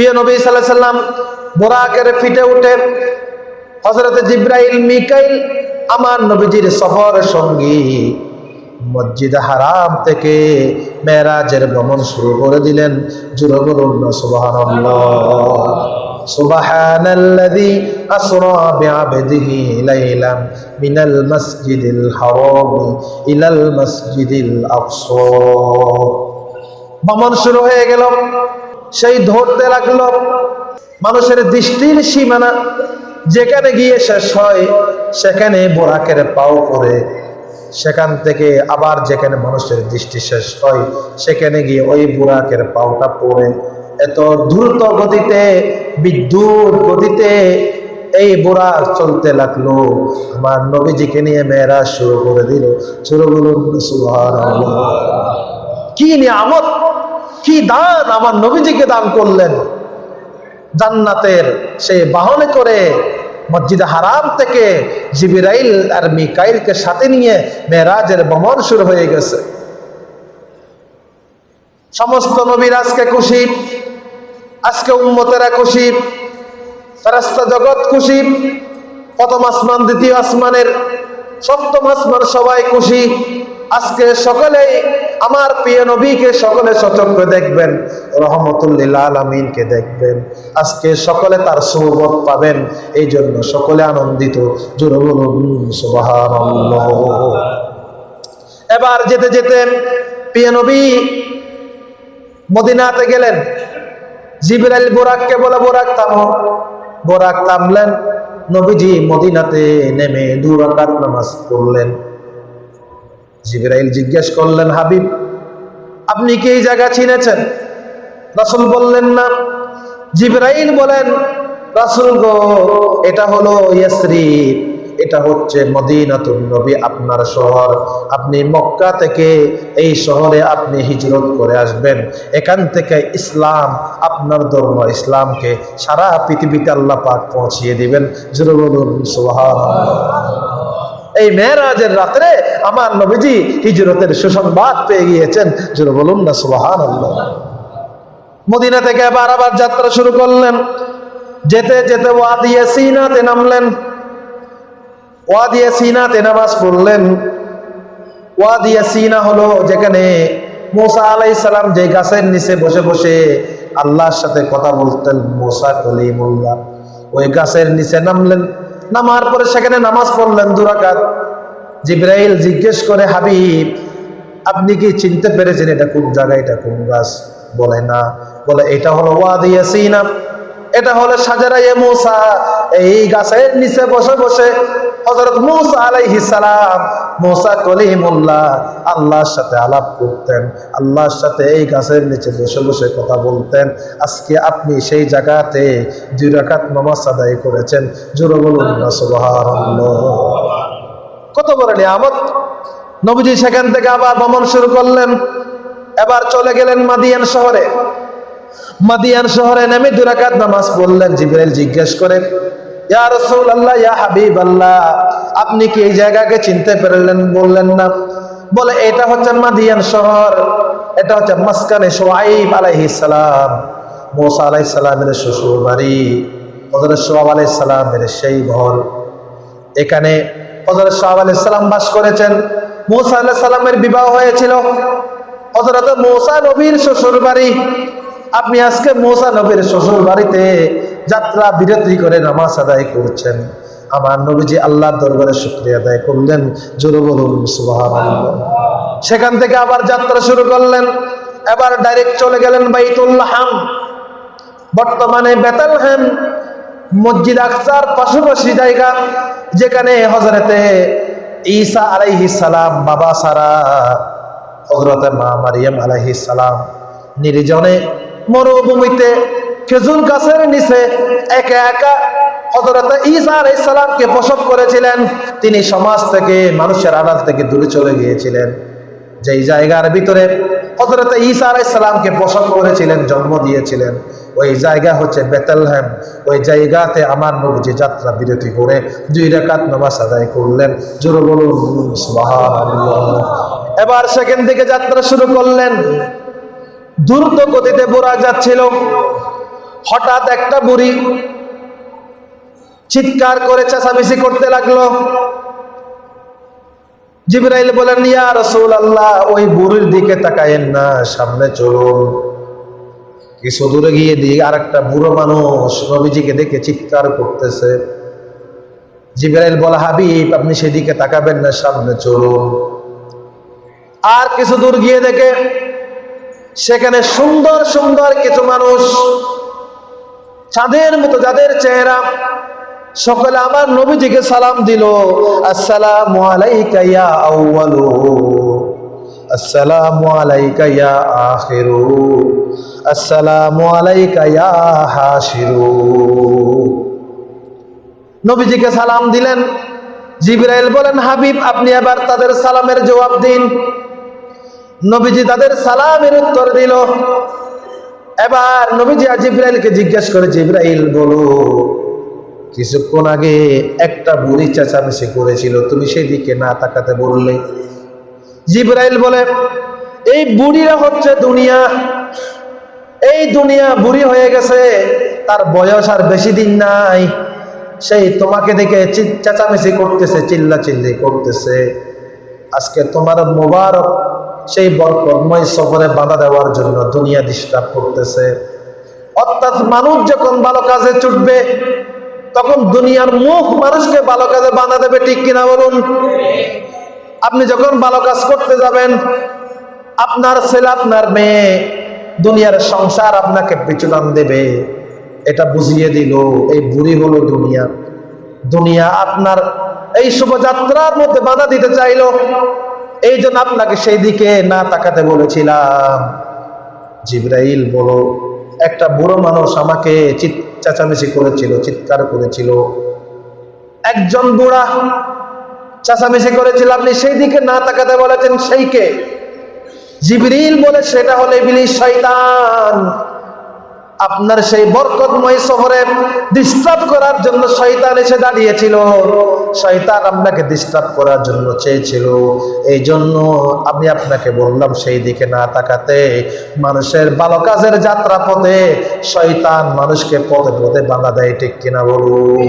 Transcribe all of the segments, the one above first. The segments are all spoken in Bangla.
প্রিয় নবী সাল্লাহ সাল্লাম বোরাকের ফিটে উঠে হজরত জিব্রাইল মিকাইল আমার নবীজির সফর সঙ্গী মসজিদ হারাম থেকে মেরাজের ভ্রমণ শুরু করে দিলেন জুড়ে বলুন না সুবহানাল্লাহ سبحان الذي أسرى بعبده ليلا من المسجد الحرام إلى المسجد الأقصى ভ্রমণ শুরু হয়ে গেল সেই ধরতে লাগল। মানুষের দৃষ্টির সীমানা, যেখানে গিয়ে শেষ হয়, সেখানে বোরাকের পাও করে সেখান থেকে আবার যেখানে মানুষের দৃষ্টি শেষ হয়, সেখানে গিয়ে ওই বুরাকের পাওটা পড়ে। এত দ্রুত গতিতে, বিদ্যুৎ গতিতে এই বুরাক চলতে লাগল। আমার নবীজিকে নিয়ে মেয়েরা শুরু করে দিল। শুরু সুবহানাল্লাহ। কি নিয়ামত! কি দান আমার নবীজিকে দান করলেন? জান্নাতের সে বাহনে করে মসজিদ হারাম থেকে জিবিরাইল আর মিকাইলকে সাথে নিয়ে মেরাজের ভ্রমণ শুরু হয়ে গেছে। সমস্ত নবীর আজকে খুশি, আজকে উম্মতেরা খুশি ফেরাস্তা জগৎ খুশি, প্রথম আসমান, দ্বিতীয় আসমানের, সপ্তম আসমান সবাই খুশি। আজকে সকলেই আমার প্রিয় নবীকে সকলে সচক্ষে দেখবেন, রহমতুল্লিল আলমিনকে দেখবেন। আজকে সকলে তার সৌবত পাবেন এই জন্য সকলে আনন্দিত। এবার যেতে যেতে প্রিয় নবী মদিনাতে গেলেন। জিবরাইল বোরাককে বলে বোরাক থামো বোরাক থামলেন নবীজি মদিনাতে নেমে দু রাকাত নামাজ পড়লেন। জিবরাইল জিজ্ঞেস করলেন, হাবিব, আপনি কি এই জায়গা চিনেছেন? রাসুল বললেন, না। জিবরাইল বলেন, রাসূল গো, এটা হলো ইয়াসরিব, এটা হচ্ছে মদিনাতুন নবী, আপনার শহর। আপনি মক্কা থেকে এই শহরে আপনি হিজরত করে আসবেন। এখান থেকে ইসলাম, আপনার ধর্ম ইসলামকে সারা পৃথিবীতে আল্লাহ পাক পৌঁছিয়ে দিবেন। জোরে বলুন, সুবহানাল্লাহ। এই মেয়েরাজের রাত্রে আমার নবীজি হিজরতের সুসংবাদ পেয়ে গিয়েছেন। জোরে বলুন না, সুবহানাল্লাহ। মদিনা থেকে আবার আবার যাত্রা শুরু করলেন। যেতে যেতে ওয়াদিয়ে সিনাতে নামলেন। ওয়াদিয়া সিনাতে নামাজ পড়লেন। ওয়াদিয়া সিনা হলো যেখানে মোসা আলাই সালাম যে গাছের নিচে বসে বসে আল্লাহর সাথে কথা বলতেন, মোসা কলিমুল্লাহ। ওই গাছের নিচে নামলেন। নামার পরে সেখানে নামাজ পড়লেন দুরাকাত জিব্রাইল জিজ্ঞেস করে, হাবিব, আপনি কি চিনতে পেরেছেন এটা কোন জায়গা এটা কোন গাছ? বলে, না। বলে, এটা হলো ওয়াদিয়া সিনা এটা হলো সাজারাইয়ে মুসা। এই গাছের নিচে বসে বসে হযরত মুসা আলাইহিস সালাম, মুসা কলিমুল্লাহ, আল্লাহর সাথে আলাপ করতেন, আল্লাহর সাথে এই গাছের নিচে বসে বসে কথা বলতেন। আজকে আপনি সেই জায়গাতে দুই রাকাত নামাজ আদায় করেছেন। জোরে বলুন কত বড় নিয়ামত। নবীজি সেখান থেকে আবার ভ্রমণ শুরু করলেন। এবার চলে গেলেন মাদিয়ান শহরে। মাদিয়ান শহরে নেমে দুরাকাত নামাজ পড়লেন। জিবরাইল জিজ্ঞেস করে ইয়া রাসূলুল্লাহ, ইয়া হাবিবাল্লাহ, আপনি কি এই জায়গাকে চিনতে পারলেন, বললেন না? বলে, এটা হচ্ছে মাদিয়ান শহর, এটা হচ্ছে মাসকানে শুআইব আলাইহিস সালাম, মুসা আলাইহিস সালামের শ্বশুর বাড়ি হযরত শুআইব আলাইহিস সালামের সেই ঘর। এখানে হযরত শুআইব আলাইহিস সালাম বাস করেছেন। মুসা আলাইহিস সালামের বিবাহ হয়েছিল। হযরত মুসা নবীর শ্বশুর বাড়ি আপনি আজকে মোসা নবীর শ্বশুর বাড়িতে যাত্রা বিরতি করে নামাজ আদায় করছেন। আমার নবীজি আল্লাহর দরবারে শুক্রিয়া আদায় করলেন। জোরে বলুন সেখান থেকে আবার যাত্রা শুরু করলেন। এবার ডাইরেক্ট চলে গেলেন বাইতুল্লাহাম বর্তমানে বেতালহাম মসজিদ আকসার পাশাপাশি জায়গা, যেখানে হজরতে ঈসা আলাইহি সালাম বাবা সারা হজরতে মা মারিয়াম আলাইহিস সালাম নির্জনে মরুভূমিতে খেজুর গাছের নিচে একা একা হজরত ঈসা আলাইহিস সালামকে প্রসব করেছিলেন। তিনি সমাজ থেকে, মানুষের আড়াল থেকে দূরে চলে গিয়েছিলেন। যেই জায়গার ভিতরে হজরত ঈসা আলাইহিস সালামকে প্রসব করেছিলেন, জন্ম দিয়েছিলেন, ওই জায়গা হচ্ছে বেতেলহ্যাম ওই জায়গাতে আমার নবীজি যাত্রা বিরতি করে দুই রাকাত নামাজ আদায় করলেন। এবার সেখান থেকে যাত্রা শুরু করলেন। দ্রুত গতিতে বোরা যাচ্ছিল। হঠাৎ একটা বুড়ি চিৎকার করে চেঁচামেচি করতে লাগল। জিবরাইল বলেন ইয়া রসুল আল্লাহ ওই বুড়ির দিকে তাকায়েন না, সামনে চলুন। কিছু দূরে গিয়ে দিয়ে আর একটা বুড়ো মানুষ নবীজিকে দেখে চিৎকার করতেছে। জিবরাইল বলা, হাবিব, আপনি সেদিকে তাকাবেন না, সামনে চলুন। আর কিছু দূর গিয়ে দেখে, সেখানে সুন্দর সুন্দর কিছু মানুষ চাঁদের মতো যাদের চেহারা। সকলে আমার নবীজিকে সালাম দিল। আসসালাম হাশিরু। নবীজিকে সালাম দিলেন। জিবরাইল বলেন, হাবিব, আপনি এবার তাদের সালামের জবাব দিন। নবীজি তাদের সালামের উত্তর দিল। এবার নবীজি জিব্রাইলকে জিজ্ঞেস করে, জিব্রাইল, বলো, কিছুক্ষণ আগে একটা বুড়ি চেঁচামেচি করেছিল, তুমি সেদিকে না তাকাতে বললে? জিব্রাইল বলে, এই বুড়িরা হচ্ছে দুনিয়া। এই দুনিয়া বুড়ি হয়ে গেছে, তার বয়স আর বেশি দিন নাই। সেই তোমাকে দেখে চেঁচামেচি করতেছে চিল্লা চিল্লি করতেছে। আজকে তোমার মোবারক সেই বরকর্ময় সফরে বাধা দেওয়ার জন্য দুনিয়া ডিস্টার্ব করতেছে। অর্থাৎ মানুষ যখন ভালো কাজে ছুটবে, তখন দুনিয়ার মুখ মানুষকে ভালো কাজে বাধা দেবে, ঠিক কিনা বলুন? আপনি যখন ভালো কাজ করতে যাবেন, আপনার ছেলে, আপনার মেয়ে দুনিয়ার সংসার আপনাকে পিছুটান দেবে। এটা বুঝিয়ে দিল এই বুড়ি হলো দুনিয়া। দুনিয়া আপনার এই শুভযাত্রার মধ্যে বাধা দিতে চাইলো। এই জন্য আপনাকে সেই দিকে না তাকাতে বলেছিলাম। জিব্রাইল বলো, একটা বুড়ো মানুষ আমাকে চিৎ চেঁচামেচি করেছিল, চিৎকার করেছিল। একজন বুড়া চেঁচামেচি করেছিল, আপনি সেই দিকে না তাকাতে বলেছেন সেইকে জিবরিল বলে, সেটা হলে ইবলিশ শয়তান। আপনার সেই বরকতময় শহরে ডিস্টার্ব করার জন্য শয়তান এসে দাঁড়িয়েছিল। শয়তান আপনাকে ডিস্টার্ব করার জন্য চেয়েছিল। এই জন্য আমি আপনাকে বললাম, সেই দিকে না তাকাতে মানুষের ভালো কাজের যাত্রা পথে শয়তান মানুষকে পদে পদে বাধা দেয়, ঠিক কিনা বলুন?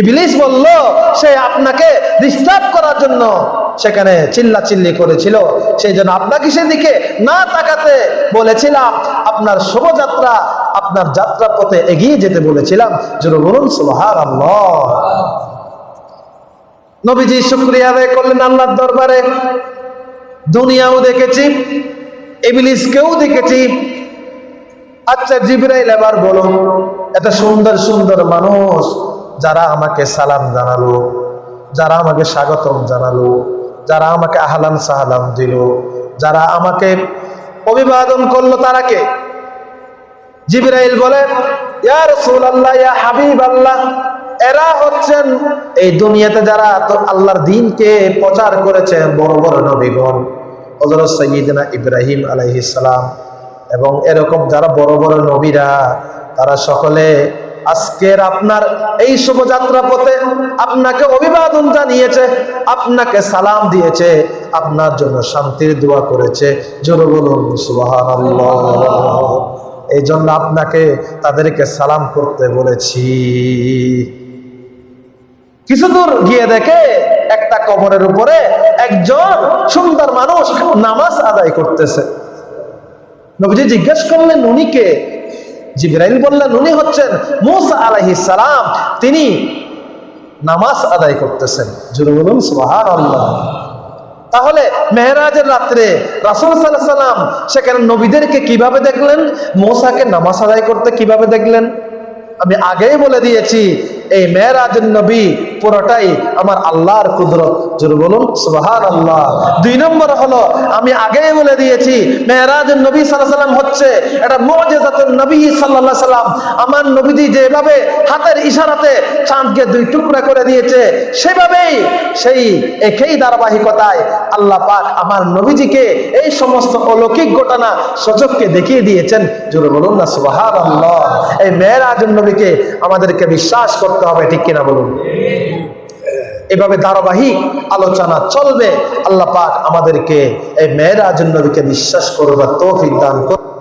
ইবলিস বলল, সে আপনাকে ডিস্টার্ব করার জন্য সেখানে চিল্লা চিল্লি করেছিল। সেই জন্য আপনাকে সেদিকে না তাকাতে বলেছিলাম, আপনার শোভাযাত্রা, আপনার যাত্রা পথে এগিয়ে যেতে বলেছিলাম। যেন বলুন আল্লাহ নবীজি শুক্রিয়া আদায় করলেন আল্লাহর দরবারে। দুনিয়াও দেখেছি, ইবলিসকেও দেখেছি। আচ্ছা জিব্রাইল এবার বলুন, এত সুন্দর সুন্দর মানুষ, যারা আমাকে সালাম জানালো, যারা আমাকে স্বাগতম জানালো। যারা আমাকে আহলান সাহালাম দিল, যারা আমাকে অভিবাদন করল তারা কে? জিব্রাইল বলেন ইয়া রাসূলুল্লাহ, ইয়া হাবিব আল্লাহ এরা হচ্ছেন এই দুনিয়াতে যারা আল্লাহর দিনকে প্রচার করেছেন, বড় বড় নবীগণ, হযরত সাইয়্যিদনা ইব্রাহিম আলাইহিস সালাম, এবং এরকম যারা বড় বড় নবীরা, তারা সকলে আজকের আপনার এই শুভযাত্রা পথে আপনাকে অভিবাদন জানিয়েছে, আপনাকে সালাম দিয়েছে, আপনার জন্য শান্তির দোয়া করেছে। এই জন্য আপনাকে তাদেরকে সালাম করতে বলেছি। কিছু দূর গিয়ে দেখে একটা কবরের উপরে একজন সুন্দর মানুষ নামাজ আদায় করতেছে। নবীজি জিজ্ঞেস করলেন, উনি কে? জিব্রাইল বললেন, উনি হচ্ছেন মুসা আলাইহিস সালাম। তিনি নামাজ আদায় করতেছেন। জুরু বলুন, সুবহানাল্লাহ। তাহলে মেহরাজের রাত্রে রাসূল আলাইহি সাল্লাম সেখানে নবীদেরকে কীভাবে দেখলেন? মোসাকে নামাজ আদায় করতে কীভাবে দেখলেন? আমি আগেই বলে দিয়েছি এই মেয়েরাজের নবী পুরোটাই আমার আল্লাহর কুদরত। বলুন সুবাহান আল্লাহ দুই নম্বর হলো, আমি আগেই বলে দিয়েছি, মেয়েরাজের নবী সাল্লাহ সাল্লাম হচ্ছে এটা মজেজাতুল নবী সাল্লাহ সাল্লাম। আমার নবীজি যেভাবে হাতের ইশারাতে চাঁদকে দুই টুকরা করে দিয়েছে, সেভাবেই সেই একই ধারাবাহিকতায় আল্লাহ পাক আমার নবীজিকে এই সমস্ত অলৌকিক ঘটনা সচককে দেখিয়ে দিয়েছেন। জোরে বলুন না সুবাহান আল্লাহ এই মেয়েরাজের নবীকে আমাদেরকে বিশ্বাস করতে হবে, ঠিক কিনা বলুন? এভাবে ধারাবাহিক আলোচনা চলবে, আল্লাহ পাক আমাদেরকে এই মেয়েরাজ নবীকে বিশ্বাস করবার তৌফিক দান করুন।